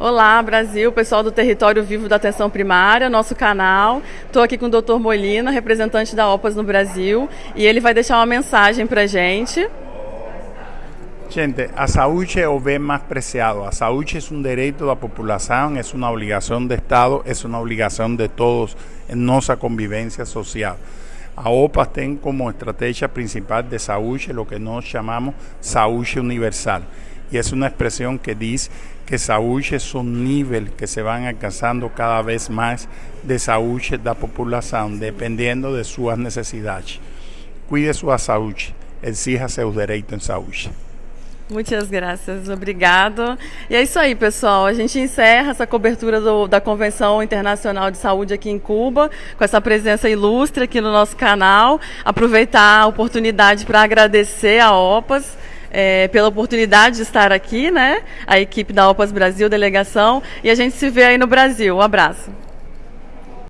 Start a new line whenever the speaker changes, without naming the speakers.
Olá, Brasil, pessoal do Território Vivo da Atenção Primária, nosso canal. Estou aqui com o Dr. Molina, representante da OPAS no Brasil, e ele vai deixar uma mensagem para a gente.
Gente, a saúde é o bem mais preciado. A saúde é um direito da população, é uma obrigação do Estado, é uma obrigação de todos em nossa convivência social. A OPAS tem como estratégia principal de saúde o que nós chamamos saúde universal. Y es una expresión que dice que salud es un nivel que se van alcanzando cada vez más de salud de la población, dependiendo de sus necesidades. Cuide su salud, exija seus direitos em saúde.
Muitas graças, obrigado. E é isso aí, pessoal. A gente encerra essa cobertura do, da Convenção Internacional de Saúde aqui em Cuba, com essa presença ilustre aqui no nosso canal. Aproveitar a oportunidade para agradecer a OPAS é, pela oportunidade de estar aqui, né? A equipe da OPAS Brasil, delegação, e a gente se vê aí no Brasil. Um abraço.